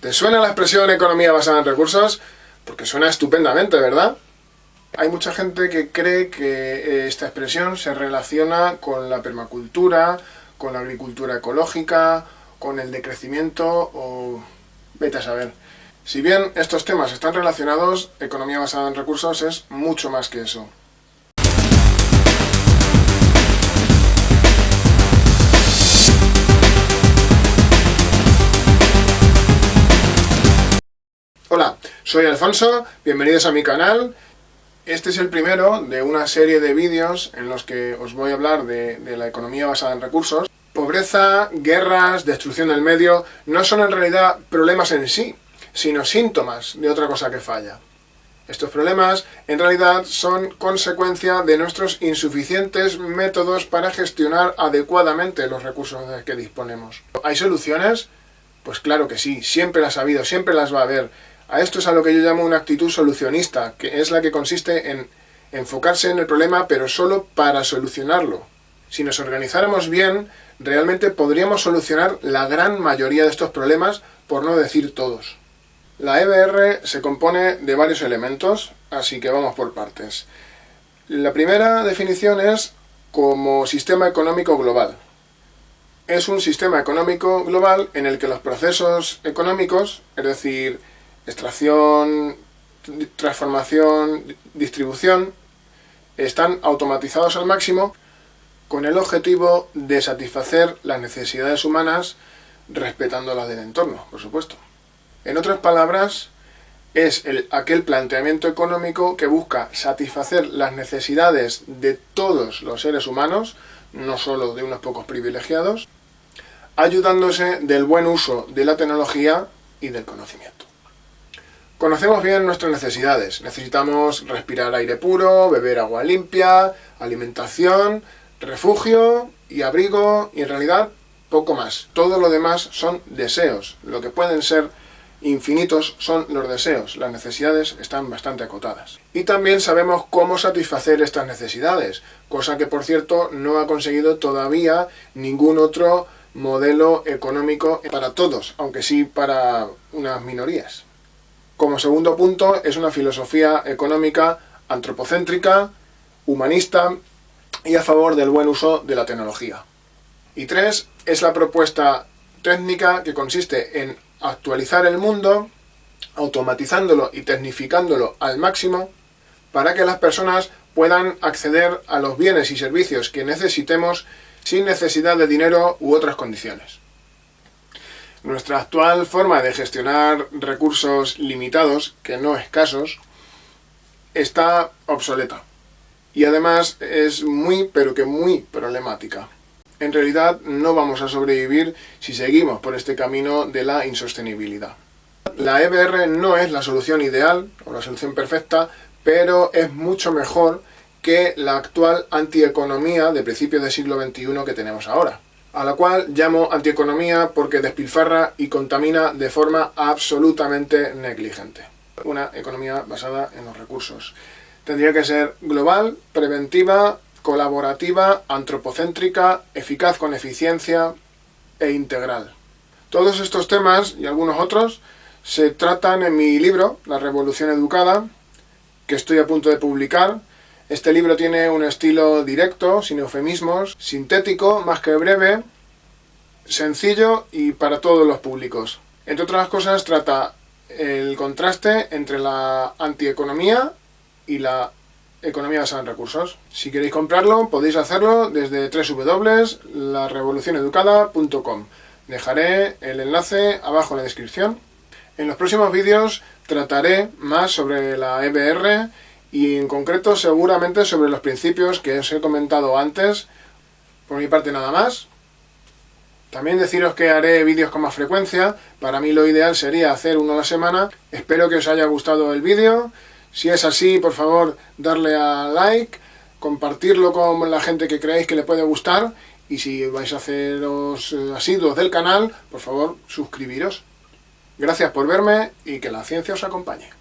¿Te suena la expresión economía basada en recursos? Porque suena estupendamente, ¿verdad? Hay mucha gente que cree que eh, esta expresión se relaciona con la permacultura, con la agricultura ecológica, con el decrecimiento o... vete a saber. Si bien estos temas están relacionados, economía basada en recursos es mucho más que eso. Soy Alfonso, bienvenidos a mi canal. Este es el primero de una serie de vídeos en los que os voy a hablar de, la economía basada en recursos. Pobreza, guerras, destrucción del medio, no son en realidad problemas en sí, sino síntomas de otra cosa que falla. Estos problemas, en realidad, son consecuencia de nuestros insuficientes métodos para gestionar adecuadamente los recursos de que disponemos. ¿Hay soluciones? Pues claro que sí, siempre las ha habido, siempre las va a haber. A esto es a lo que yo llamo una actitud solucionista, que es la que consiste en enfocarse en el problema, pero solo para solucionarlo. Si nos organizáramos bien, realmente podríamos solucionar la gran mayoría de estos problemas, por no decir todos. La EBR se compone de varios elementos, así que vamos por partes. La primera definición es como sistema económico global. Es un sistema económico global en el que los procesos económicos, es decir, extracción, transformación, distribución, están automatizados al máximo con el objetivo de satisfacer las necesidades humanas respetando las del entorno, por supuesto. En otras palabras, es el, aquel planteamiento económico que busca satisfacer las necesidades de todos los seres humanos, no solo de unos pocos privilegiados, ayudándose del buen uso de la tecnología y del conocimiento. Conocemos bien nuestras necesidades. Necesitamos respirar aire puro, beber agua limpia, alimentación, refugio y abrigo, y en realidad poco más. Todo lo demás son deseos. Lo que pueden ser infinitos son los deseos. Las necesidades están bastante acotadas. Y también sabemos cómo satisfacer estas necesidades, cosa que por cierto no ha conseguido todavía ningún otro modelo económico para todos, aunque sí para unas minorías. Como segundo punto, es una filosofía económica antropocéntrica, humanista y a favor del buen uso de la tecnología. Y tres, es la propuesta técnica que consiste en actualizar el mundo, automatizándolo y tecnificándolo al máximo, para que las personas puedan acceder a los bienes y servicios que necesitemos sin necesidad de dinero u otras condiciones. Nuestra actual forma de gestionar recursos limitados, que no escasos, está obsoleta. Y además es muy, pero que muy problemática. En realidad no vamos a sobrevivir si seguimos por este camino de la insostenibilidad. La EBR no es la solución ideal o la solución perfecta, pero es mucho mejor que la actual antieconomía de principios del siglo XXI que tenemos ahora a la cual llamo antieconomía porque despilfarra y contamina de forma absolutamente negligente. Una economía basada en los recursos. Tendría que ser global, preventiva, colaborativa, antropocéntrica, eficaz con eficiencia e integral. Todos estos temas y algunos otros se tratan en mi libro, La Revolución Educada, que estoy a punto de publicar, este libro tiene un estilo directo, sin eufemismos, sintético, más que breve, sencillo y para todos los públicos. Entre otras cosas, trata el contraste entre la antieconomía y la economía basada en recursos. Si queréis comprarlo, podéis hacerlo desde www.larevolucioneducada.com. Dejaré el enlace abajo en la descripción. En los próximos vídeos trataré más sobre la EBR y en concreto seguramente sobre los principios que os he comentado antes. Por mi parte nada más. También deciros que haré vídeos con más frecuencia. Para mí lo ideal sería hacer uno a la semana. Espero que os haya gustado el vídeo. Si es así, por favor, darle a like, compartirlo con la gente que creáis que le puede gustar. Y si vais a haceros eh, asiduos del canal, por favor, suscribiros. Gracias por verme y que la ciencia os acompañe.